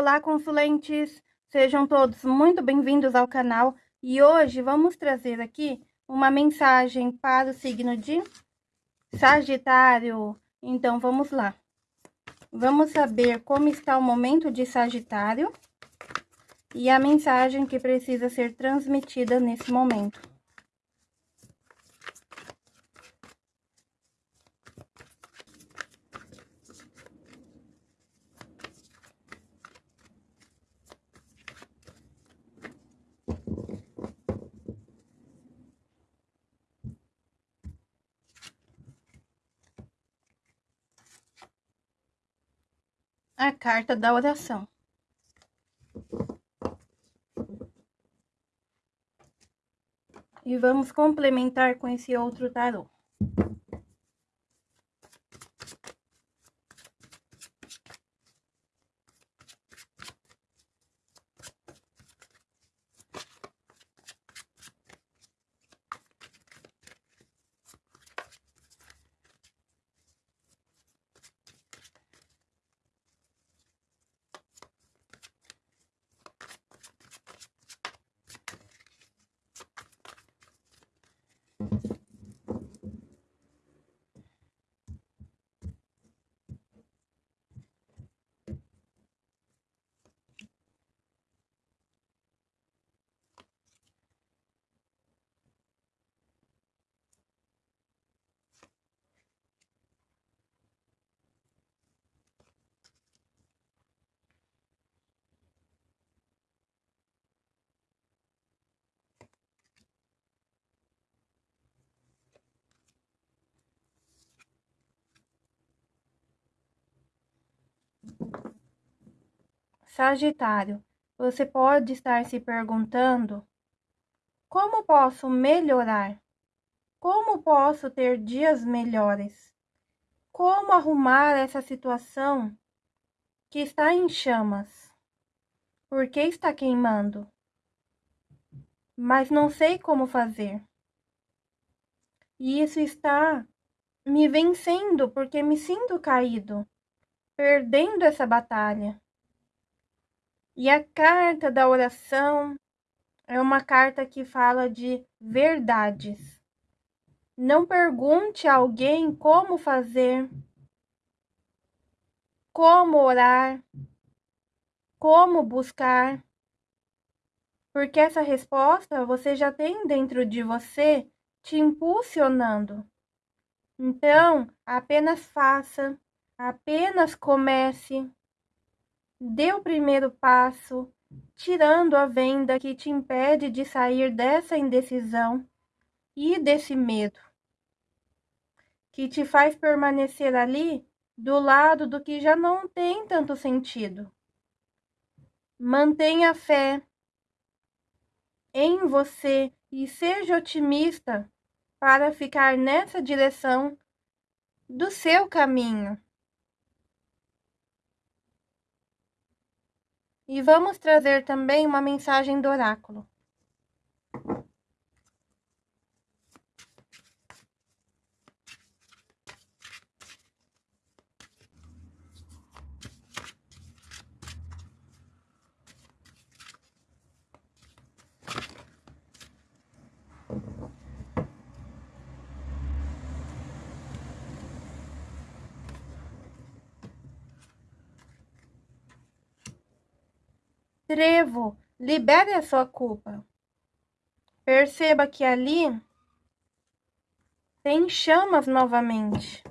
Olá, consulentes! Sejam todos muito bem-vindos ao canal e hoje vamos trazer aqui uma mensagem para o signo de Sagitário. Então, vamos lá. Vamos saber como está o momento de Sagitário e a mensagem que precisa ser transmitida nesse momento. A carta da oração. E vamos complementar com esse outro tarô. Sagitário, você pode estar se perguntando: como posso melhorar? Como posso ter dias melhores? Como arrumar essa situação que está em chamas? Por que está queimando? Mas não sei como fazer. E isso está me vencendo porque me sinto caído, perdendo essa batalha. E a carta da oração é uma carta que fala de verdades. Não pergunte a alguém como fazer, como orar, como buscar, porque essa resposta você já tem dentro de você te impulsionando. Então, apenas faça, apenas comece Dê o primeiro passo, tirando a venda que te impede de sair dessa indecisão e desse medo, que te faz permanecer ali do lado do que já não tem tanto sentido. Mantenha fé em você e seja otimista para ficar nessa direção do seu caminho. E vamos trazer também uma mensagem do oráculo. Trevo, libere a sua culpa. Perceba que ali tem chamas novamente.